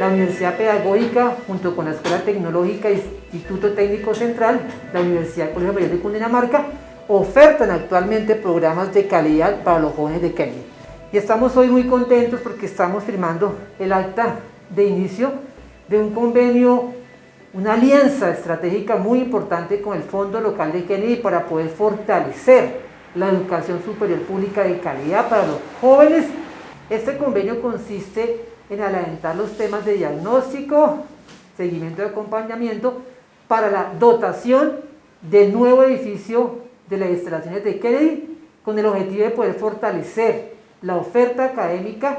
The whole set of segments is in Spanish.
la Universidad Pedagógica, junto con la Escuela Tecnológica Instituto Técnico Central, la Universidad Colegio Mayor de Cundinamarca, ofertan actualmente programas de calidad para los jóvenes de Kennedy. Y estamos hoy muy contentos porque estamos firmando el acta de inicio de un convenio, una alianza estratégica muy importante con el Fondo Local de Kennedy para poder fortalecer la educación superior pública de calidad para los jóvenes. Este convenio consiste en alentar los temas de diagnóstico, seguimiento y acompañamiento para la dotación del nuevo edificio de las instalaciones de Kennedy con el objetivo de poder fortalecer la oferta académica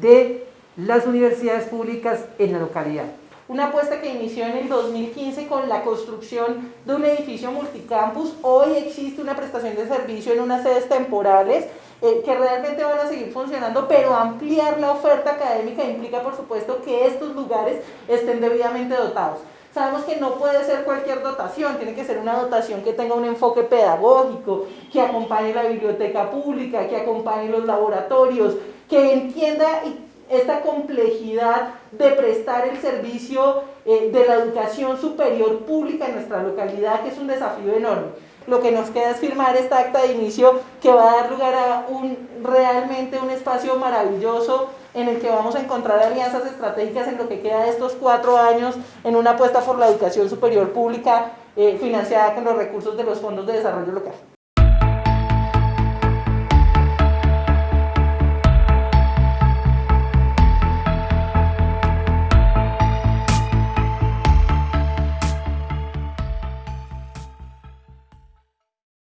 de las universidades públicas en la localidad. Una apuesta que inició en el 2015 con la construcción de un edificio multicampus. Hoy existe una prestación de servicio en unas sedes temporales eh, que realmente van a seguir funcionando, pero ampliar la oferta académica implica, por supuesto, que estos lugares estén debidamente dotados. Sabemos que no puede ser cualquier dotación, tiene que ser una dotación que tenga un enfoque pedagógico, que acompañe la biblioteca pública, que acompañe los laboratorios, que entienda esta complejidad de prestar el servicio eh, de la educación superior pública en nuestra localidad, que es un desafío enorme lo que nos queda es firmar esta acta de inicio que va a dar lugar a un, realmente un espacio maravilloso en el que vamos a encontrar alianzas estratégicas en lo que queda de estos cuatro años en una apuesta por la educación superior pública eh, financiada con los recursos de los fondos de desarrollo local.